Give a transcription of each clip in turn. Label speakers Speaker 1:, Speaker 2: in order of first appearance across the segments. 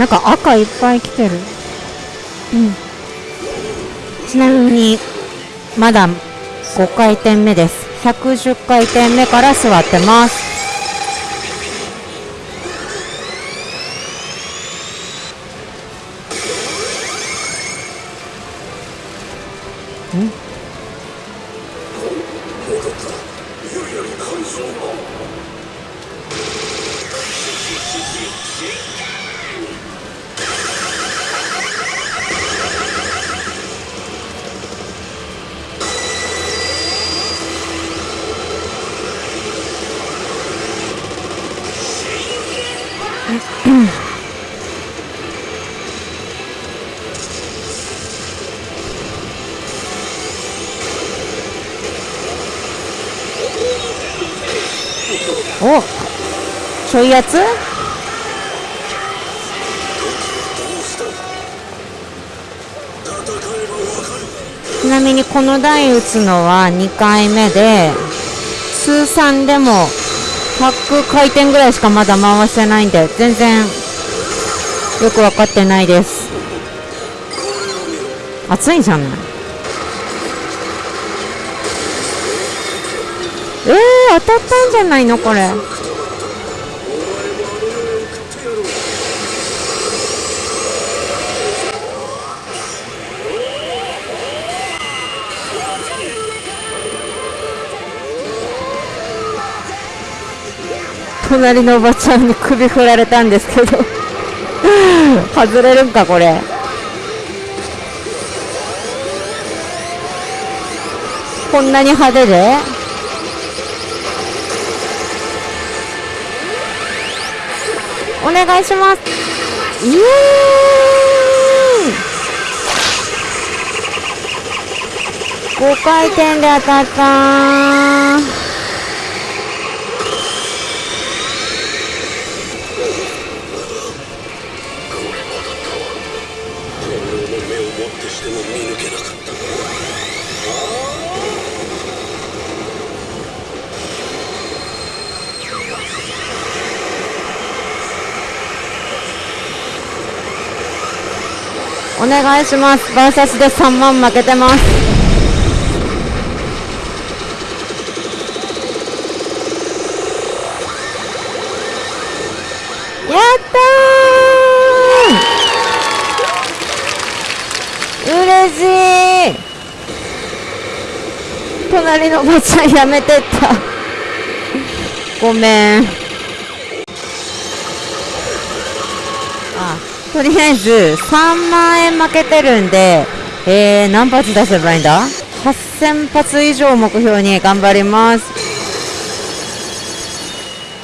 Speaker 1: なんか赤いっぱい来てる。うん。ちなみにまだ5回転目です。110回転目から座ってます。ちょいうやつちなみにこの台打つのは2回目で通算でも100回転ぐらいしかまだ回してないんで全然よく分かってないです。熱いじゃない。えー、当たったんじゃないのこれ。隣のおばちゃんに首振られたんですけど。外れるんかこれ。こんなに派手で。お願いします。イエーイ。5回転で当たったお願いします。バーサスで3万負けてます。やったー。嬉しい。隣のおばちゃんやめてった。ごめん。とりあえず3万円負けてるんで、えー、何発出せばいいんだ ?8000 発以上目標に頑張ります。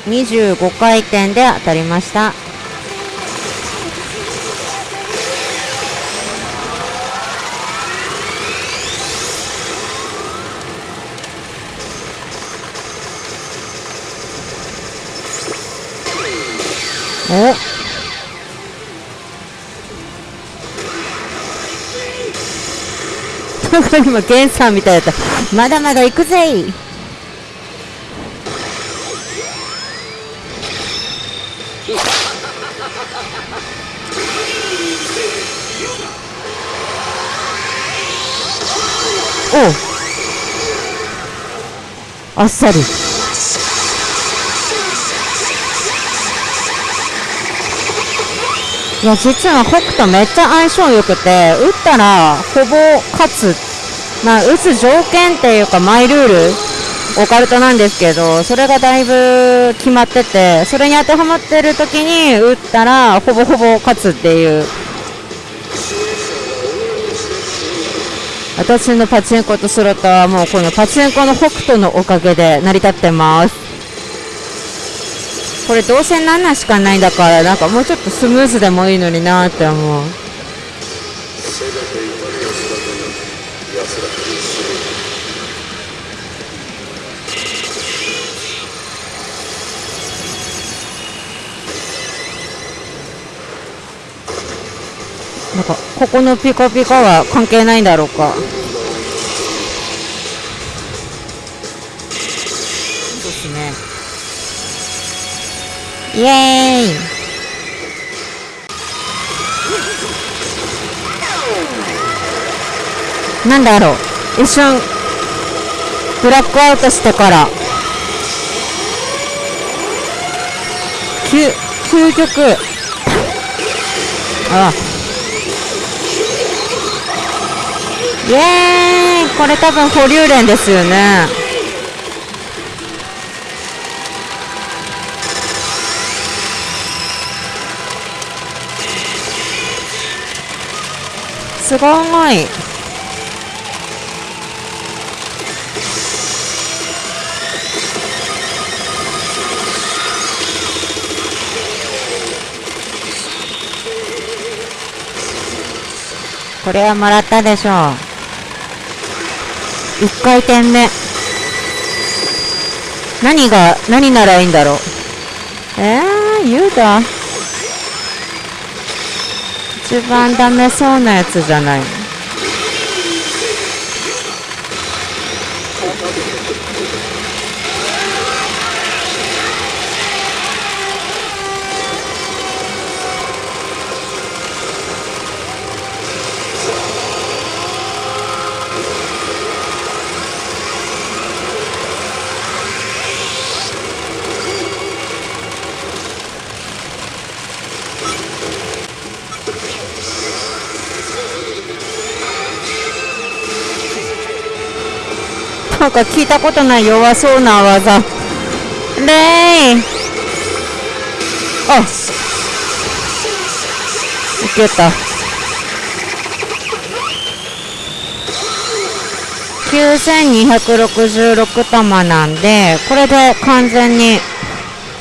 Speaker 1: 25回転で当たりました。お？今ゲンさんみたいだった。まだまだ行くぜおあっさり。や実は北斗めっちゃ相性良くて打ったらほぼ勝つまあ、打つ条件っていうか、マイルール、オカルトなんですけど、それがだいぶ決まってて、それに当てはまってる時に打ったら、ほぼほぼ勝つっていう。私のパチンコとスロットはもうこのパチンコの北斗のおかげで成り立ってます。これどうせ7しかないんだから、なんかもうちょっとスムーズでもいいのになって思う。なんかここのピカピカは関係ないんだろうかイエーイ。なんだろう。一瞬ブラックアウトしてから。究究極。あイエーイ。これ多分保留連ですよね。すごい。これはもらったでしょう。1回転目。何が何ならいいんだろう。えー、ユーダ一番ダメそうなやつじゃないなんか聞いたことない弱そうな技。レイあ。いけた。9266玉なんでこれで完全に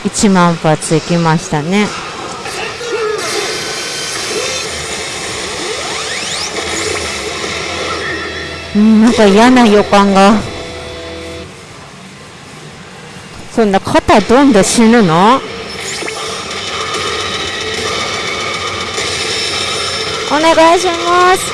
Speaker 1: 1万発いきましたね。うんなんか嫌な予感が。そんな肩どんで死ぬの？お願いします。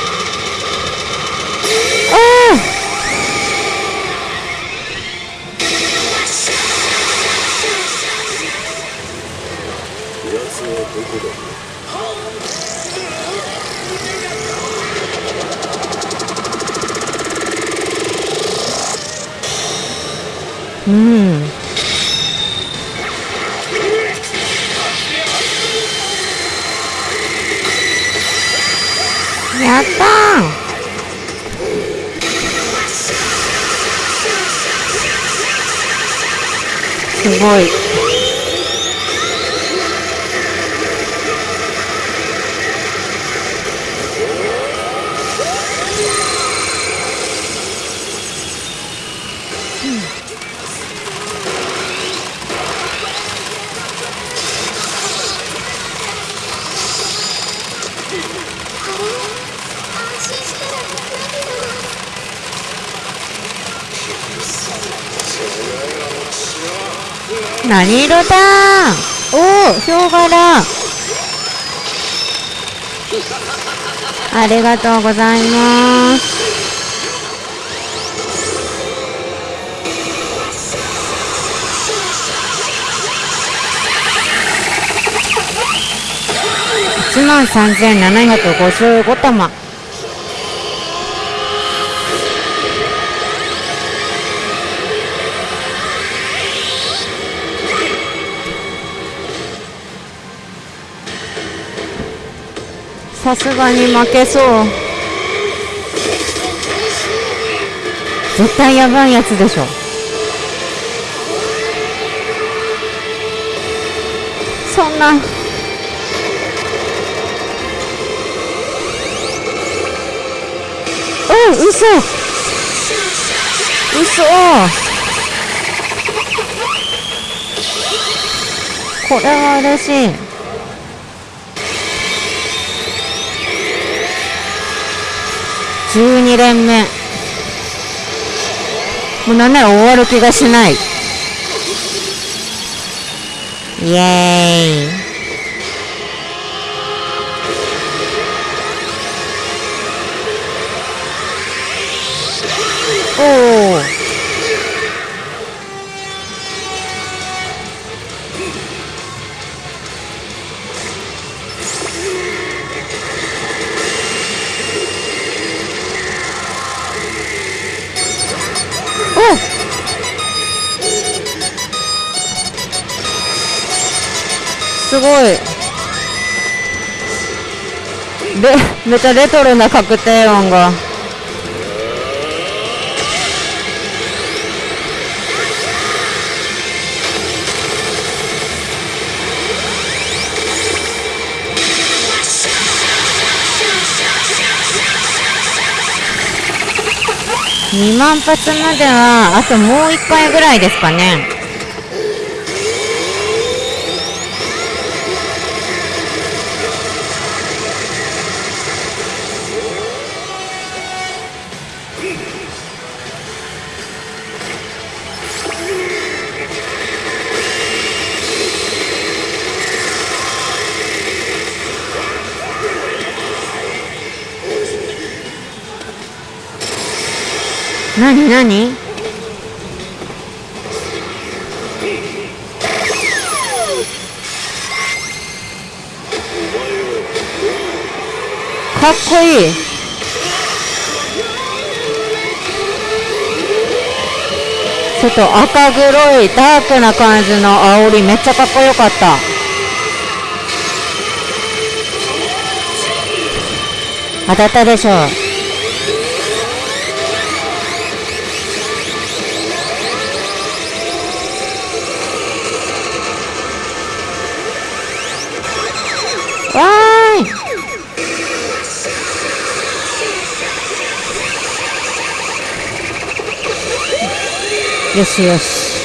Speaker 1: うん。やったすごい。Hmm. 何色だおおヒョウ柄。ありがとうございます。1万3755玉さすがに負けそう。絶対やばいやつでしょ。そんな。おう嘘。嘘。これは嬉しい。12連目。もうなんなら終わる気がしない。イエーイ。おおすごい。レめっちゃレトロな確定音が。2万発まではあともう1回ぐらいですかね。なになにかっこいい。ちょっと赤黒いダークな感じの煽りめっちゃかっこよかった。当たったでしょわよしよ。し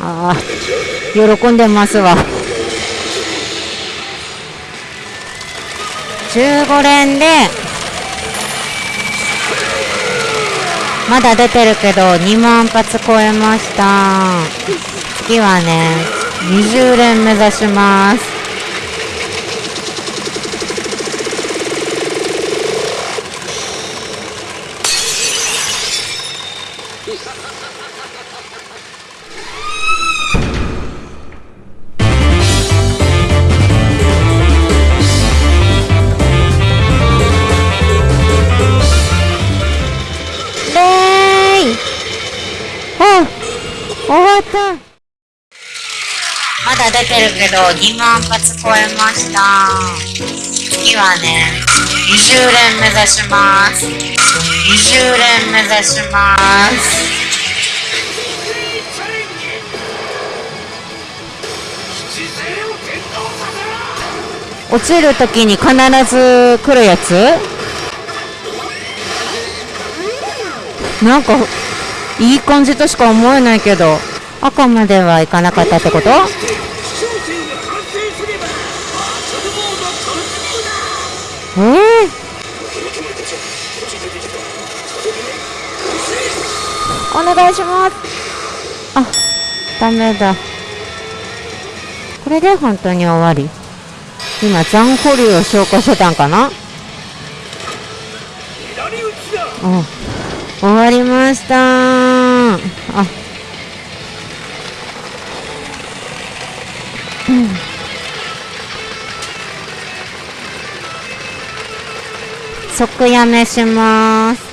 Speaker 1: ああ喜んでますわ。15連でまだ出てるけど2万発超えました。次はね20連目指しますレイあ終わったまだ出てるけど2万発超えました。次はね20連目指します。20連目指します。落ちるときに必ず来るやつ？なんかいい感じとしか思えないけど赤まではいかなかったってこと？えー、お願いします。あダメだ。これで本当に終わり。今残保留を消化してたんかな？うん終わりました。あ。うん。即やめします。